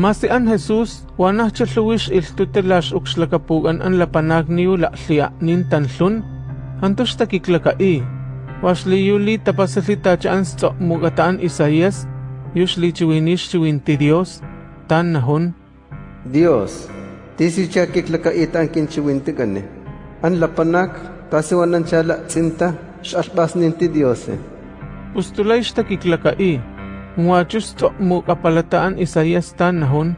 Masian Jesus, wanah challuwish iltutelash ukxlakapugan an lapanag niu lahtlianin tanlun, antos takiklakai. Wasli yuli tapasalitacha an mugataan Isaías, yushli chiwinish chiwinti Dios, tan nahon. Dios, tisicha kiklakait ang kinchiwinti gani. An lapanak, tasiwanan chala tsinta, shalbas ninti Dios. Pustulay shtakiklakai. kiklakai. Huachustok mukapalataan Isaías tan nahon.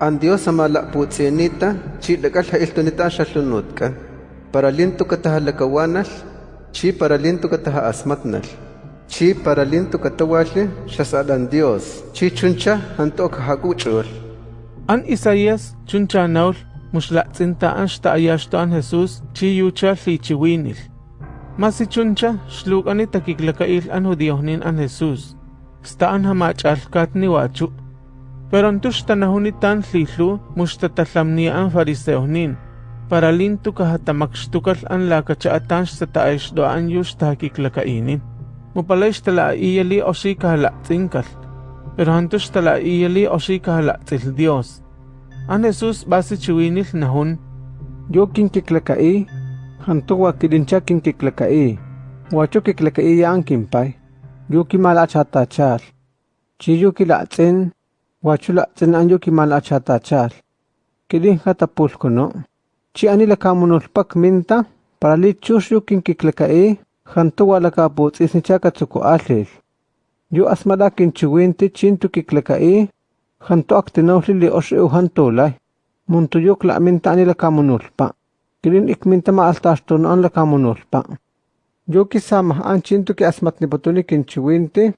An Dios amalaputsinita, chilakal hailtonita xaxlunutka. Paralinto katahalakawanal, chi paralinto kataha asmatnal. Chi paralinto katawalli, xasalan Dios. Chi chuncha antok hakuchul. An Isaías chuncha naul, muxlatsintaan xtaayashtaan Jesús, chi yucha lichiwinil. Masichuncha, xlukanita kiklakail an judiohnin an Jesús. Sta'an hamach'alkat ni wachu. Pero antux tanahunitan tlihlu muxtatalhamnia an fariseohnin. Para lintu kahatamakxtukal an lakacha'atan xtata'aixdo'an yux takiklaka'inin. Mupalay xtala'iyali o xi kahala'tsinkal. Pero antux tala'iyali o xi kahala'tsil Dios. An Jesús basi chiwinil nahun. Yo kinkiklakai, hantuwa kidincha kinkiklakai. Wacho kiklakai ya Yo kimala chata chal. Chi yo kilatsin, wacho latsin an yo kimala chata chal. Kidin katapul ko no. Chi anila kamunulpak minta, para lichus yo kinkiklakai, hantuwa lakaput isnicha katsuko alil. Yo asmada kinchiwinti chintu kiklakai, hanto aktinawli li os eu hantolay. Muntu yok la minta anila kamunulpa. Kilin ikminta ma altaston Yokisama anchinto que asmatnipatuni kinchiwinti,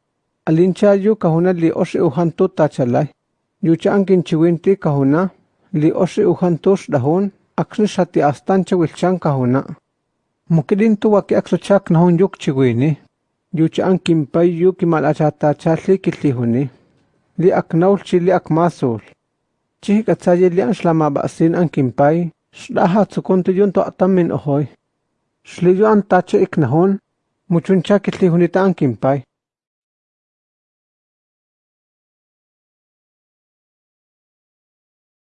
alinchayo kahuna li oshe ujanto tachalay. Yuchan kinchiwinti kahuna, li oshe ujantos dahon, aknishati astancha wilchan kahuna. Mukirinto waki aksochak nahon yukchiwini. Yuchan kimpay yuki malachatachali kitlihuni. Li aknaulchi li akmasul. Chihik atsaye li anshlama basin ankimpay, shdaha tsukunto yunto atamin ohoy. Xliyolo antach ik najón, mochanchakitl iuan nitankimpai.